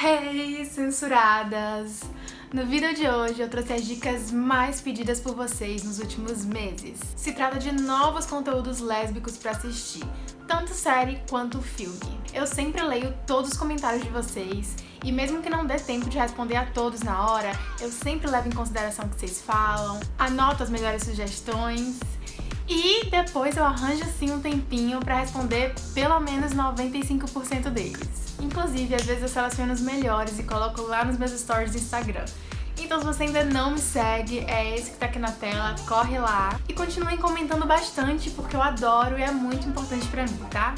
Hey, censuradas! No vídeo de hoje eu trouxe as dicas mais pedidas por vocês nos últimos meses. Se trata de novos conteúdos lésbicos pra assistir, tanto série quanto filme. Eu sempre leio todos os comentários de vocês e mesmo que não dê tempo de responder a todos na hora, eu sempre levo em consideração o que vocês falam, anoto as melhores sugestões e depois eu arranjo sim um tempinho pra responder pelo menos 95% deles. Inclusive, às vezes eu seleciono os melhores e coloco lá nos meus stories do Instagram. Então se você ainda não me segue, é esse que tá aqui na tela, corre lá. E continuem comentando bastante, porque eu adoro e é muito importante pra mim, tá?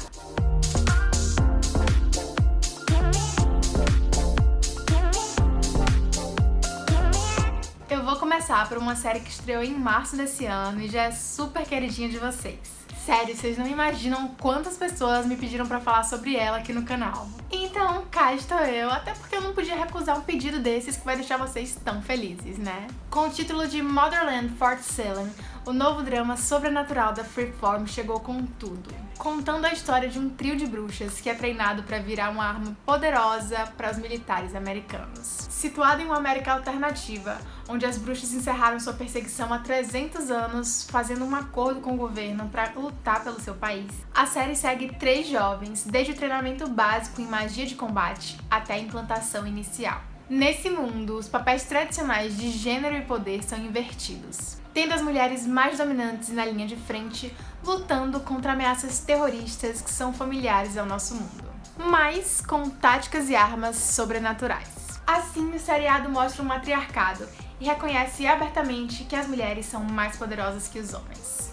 Começar por uma série que estreou em março desse ano e já é super queridinha de vocês. Sério, vocês não imaginam quantas pessoas me pediram pra falar sobre ela aqui no canal. Então, cá estou eu, até porque eu não podia recusar um pedido desses que vai deixar vocês tão felizes, né? Com o título de Motherland Fort Salem, o novo drama sobrenatural da Freeform chegou com tudo. Contando a história de um trio de bruxas que é treinado para virar uma arma poderosa para os militares americanos. Situado em uma América alternativa, onde as bruxas encerraram sua perseguição há 300 anos, fazendo um acordo com o governo para lutar pelo seu país. A série segue três jovens, desde o treinamento básico em magia de combate até a implantação inicial. Nesse mundo, os papéis tradicionais de gênero e poder são invertidos, tendo as mulheres mais dominantes na linha de frente, lutando contra ameaças terroristas que são familiares ao nosso mundo, mas com táticas e armas sobrenaturais. Assim, o seriado mostra um matriarcado e reconhece abertamente que as mulheres são mais poderosas que os homens.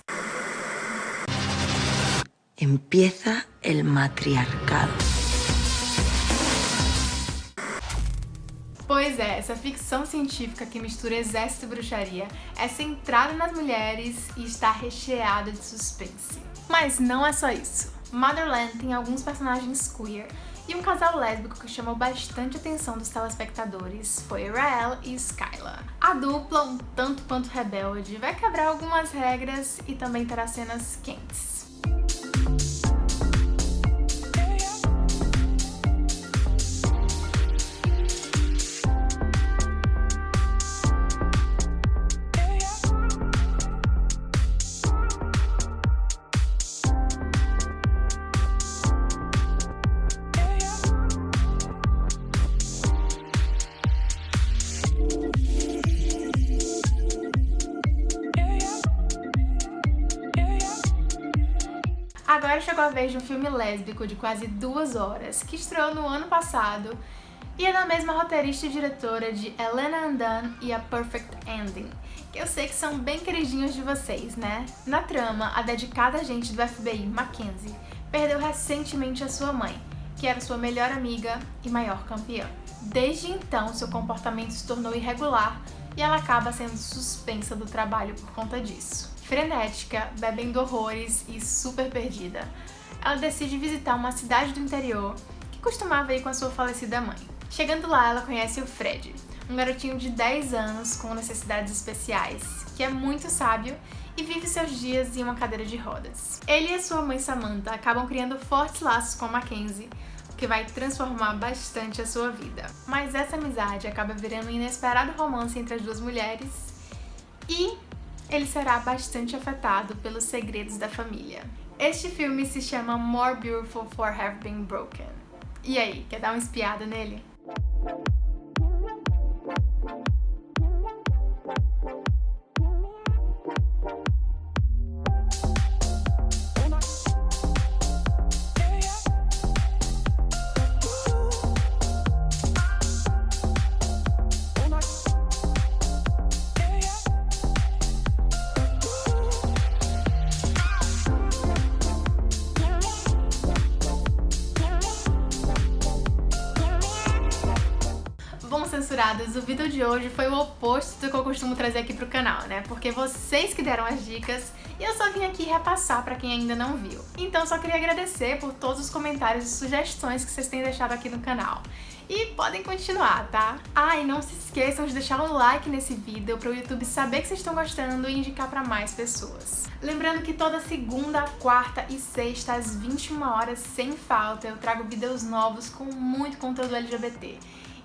Empieza el matriarcado. Pois é, essa ficção científica que mistura exército e bruxaria é centrada nas mulheres e está recheada de suspense. Mas não é só isso. Motherland tem alguns personagens queer e um casal lésbico que chamou bastante atenção dos telespectadores foi Rael e Skyla. A dupla, um tanto quanto rebelde, vai quebrar algumas regras e também terá cenas quentes. Chegou a vez de um filme lésbico de quase duas horas, que estreou no ano passado e é da mesma roteirista e diretora de Elena Andan e A Perfect Ending, que eu sei que são bem queridinhos de vocês, né? Na trama, a dedicada agente do FBI, Mackenzie, perdeu recentemente a sua mãe, que era sua melhor amiga e maior campeã. Desde então, seu comportamento se tornou irregular e ela acaba sendo suspensa do trabalho por conta disso frenética, bebendo horrores e super perdida. Ela decide visitar uma cidade do interior que costumava ir com a sua falecida mãe. Chegando lá, ela conhece o Fred, um garotinho de 10 anos com necessidades especiais, que é muito sábio e vive seus dias em uma cadeira de rodas. Ele e sua mãe Samantha acabam criando fortes laços com a Mackenzie, que vai transformar bastante a sua vida. Mas essa amizade acaba virando um inesperado romance entre as duas mulheres e ele será bastante afetado pelos segredos da família. Este filme se chama More Beautiful for Have Been Broken. E aí, quer dar uma espiada nele? Censuradas, o vídeo de hoje foi o oposto do que eu costumo trazer aqui pro canal, né? Porque vocês que deram as dicas e eu só vim aqui repassar pra quem ainda não viu. Então só queria agradecer por todos os comentários e sugestões que vocês têm deixado aqui no canal. E podem continuar, tá? Ah, e não se esqueçam de deixar um like nesse vídeo para o YouTube saber que vocês estão gostando e indicar para mais pessoas. Lembrando que toda segunda, quarta e sexta, às 21 horas, sem falta, eu trago vídeos novos com muito conteúdo LGBT.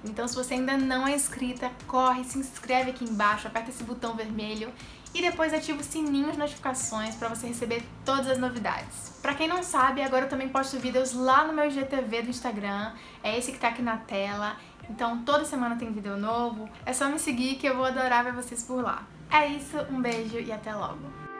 Então se você ainda não é inscrita, corre, se inscreve aqui embaixo, aperta esse botão vermelho e depois ativa o sininho de notificações para você receber todas as novidades. Pra quem não sabe, agora eu também posto vídeos lá no meu IGTV do Instagram, é esse que tá aqui na tela, então toda semana tem vídeo novo, é só me seguir que eu vou adorar ver vocês por lá. É isso, um beijo e até logo!